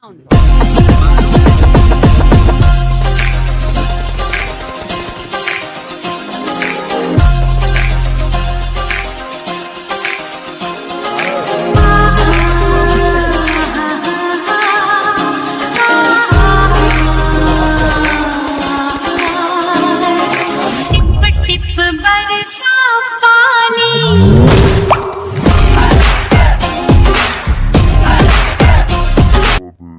Down.